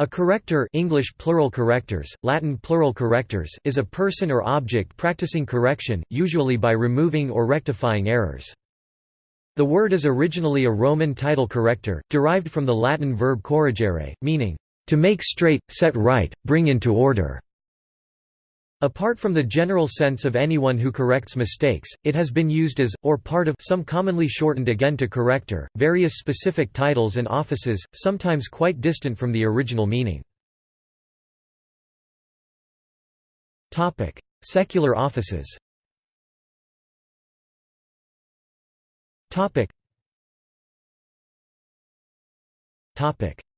A corrector English plural correctors, Latin plural correctors is a person or object practicing correction, usually by removing or rectifying errors. The word is originally a Roman title corrector, derived from the Latin verb corrigere, meaning, to make straight, set right, bring into order. Apart from the general sense of anyone who corrects mistakes, it has been used as, or part of some commonly shortened again to corrector, various specific titles and offices, sometimes quite distant from the original meaning. Secular offices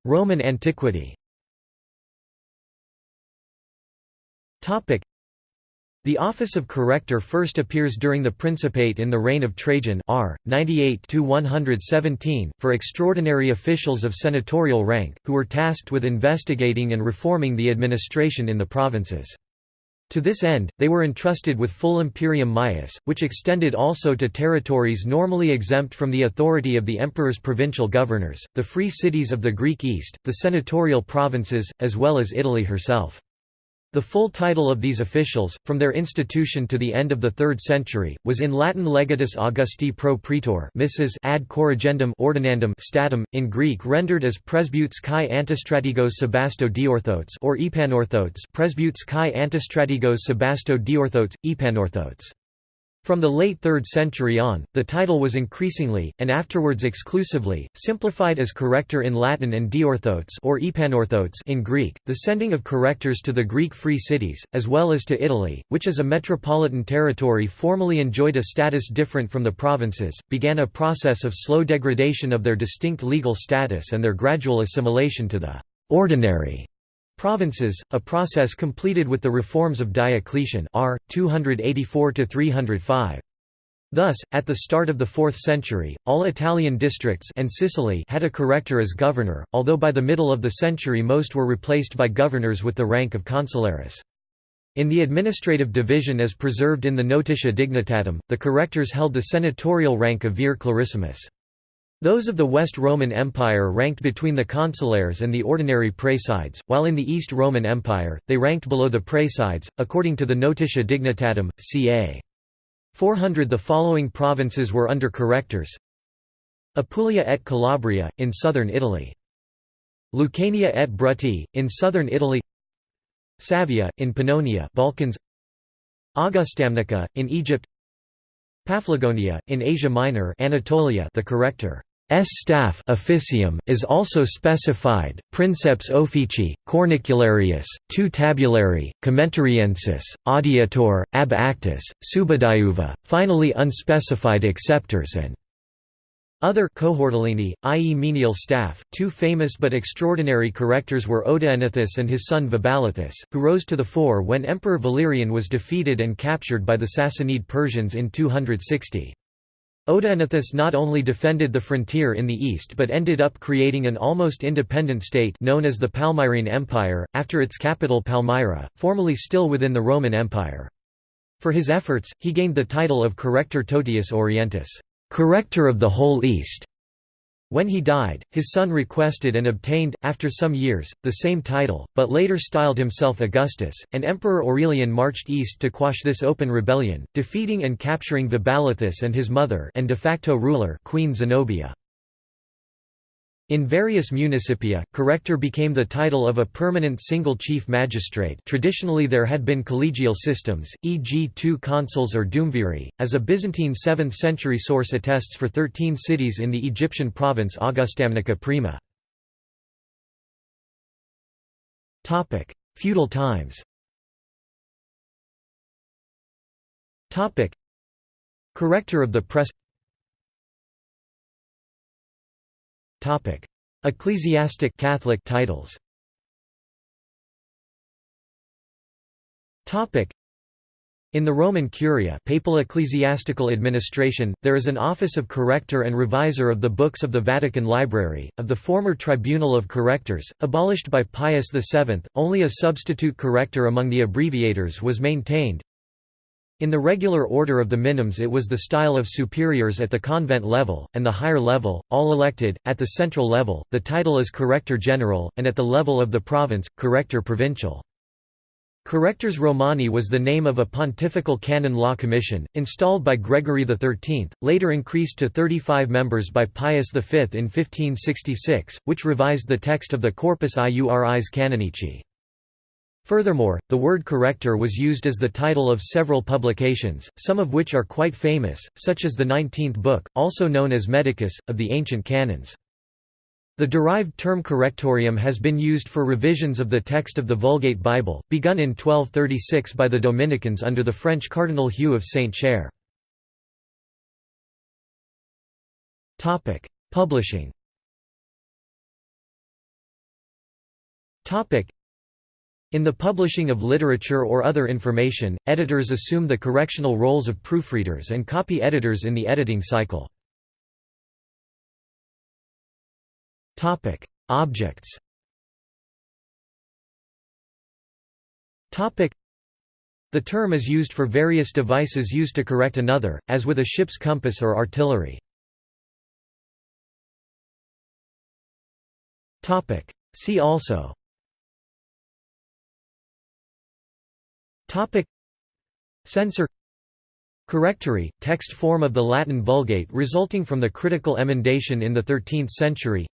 Roman antiquity the office of corrector first appears during the Principate in the reign of Trajan r. 98–117, for extraordinary officials of senatorial rank, who were tasked with investigating and reforming the administration in the provinces. To this end, they were entrusted with full imperium maius, which extended also to territories normally exempt from the authority of the emperor's provincial governors, the free cities of the Greek East, the senatorial provinces, as well as Italy herself. The full title of these officials, from their institution to the end of the 3rd century, was in Latin Legatus Augusti pro praetor missus ad corrigendum ordinandum statum, in Greek rendered as presbytes kai antistrategos sebasto diorthotes or epanorthotes presbytes kai antistrategos sebasto diorthotes, epanorthotes. From the late 3rd century on, the title was increasingly, and afterwards exclusively, simplified as corrector in Latin and diorthotes or epanorthotes in Greek. The sending of correctors to the Greek free cities, as well as to Italy, which as a metropolitan territory formally enjoyed a status different from the provinces, began a process of slow degradation of their distinct legal status and their gradual assimilation to the ordinary Provinces, a process completed with the reforms of Diocletian r. 284–305. Thus, at the start of the 4th century, all Italian districts and Sicily had a corrector as governor, although by the middle of the century most were replaced by governors with the rank of consularis. In the administrative division as preserved in the Notitia Dignitatum, the correctors held the senatorial rank of vir clarissimus. Those of the West Roman Empire ranked between the consulares and the ordinary praesides, while in the East Roman Empire, they ranked below the praesides, according to the Notitia Dignitatum, ca. 400 The following provinces were under correctors. Apulia et Calabria, in southern Italy. Lucania et Bruttii, in southern Italy. Savia, in Pannonia Balkans. Augustamnica, in Egypt. Paphlagonia, in Asia Minor Anatolia the corrector S staff officium is also specified, princeps officii, cornicularius, tu tabulari, commentariensis, adiutor, ab actis, subadiuva, finally unspecified acceptors and other cohortalini, i.e. menial staff, two famous but extraordinary correctors were Odaenathus and his son Vaballathus, who rose to the fore when Emperor Valerian was defeated and captured by the Sassanid Persians in 260. Odaenathus not only defended the frontier in the east but ended up creating an almost independent state known as the Palmyrene Empire, after its capital Palmyra, formerly still within the Roman Empire. For his efforts, he gained the title of Corrector Totius Orientis, corrector of the whole East. When he died, his son requested and obtained, after some years, the same title, but later styled himself Augustus, and Emperor Aurelian marched east to quash this open rebellion, defeating and capturing Vaballathus and his mother and de facto ruler Queen Zenobia. In various municipia, corrector became the title of a permanent single chief magistrate traditionally there had been collegial systems, e.g. two consuls or duumviri, as a Byzantine 7th century source attests for 13 cities in the Egyptian province Augustamnica Prima. Feudal times Corrector of the press Ecclesiastic Catholic titles. In the Roman Curia papal ecclesiastical administration, there is an office of corrector and revisor of the books of the Vatican Library, of the former Tribunal of Correctors, abolished by Pius VII, only a substitute corrector among the abbreviators was maintained. In the regular order of the minims it was the style of superiors at the convent level, and the higher level, all elected, at the central level, the title is Corrector General, and at the level of the province, Corrector Provincial. Correctores Romani was the name of a pontifical canon law commission, installed by Gregory XIII, later increased to 35 members by Pius V in 1566, which revised the text of the Corpus Iuris Canonici. Furthermore, the word corrector was used as the title of several publications, some of which are quite famous, such as the Nineteenth Book, also known as Medicus, of the ancient canons. The derived term correctorium has been used for revisions of the text of the Vulgate Bible, begun in 1236 by the Dominicans under the French Cardinal Hugh of Saint-Cher. Publishing in the publishing of literature or other information, editors assume the correctional roles of proofreaders and copy editors in the editing cycle. Objects The term is used for various devices used to correct another, as with a ship's compass or artillery. See also Topic. Censor. Correctory, text form of the Latin Vulgate resulting from the critical emendation in the 13th century.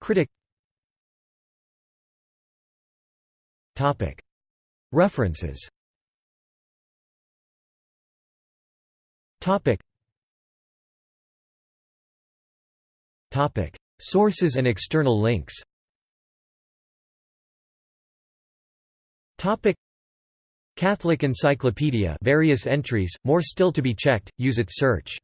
Critic. Topic. References. Topic. Topic. Sources and external links. Topic Catholic Encyclopedia various entries, more still to be checked, use its search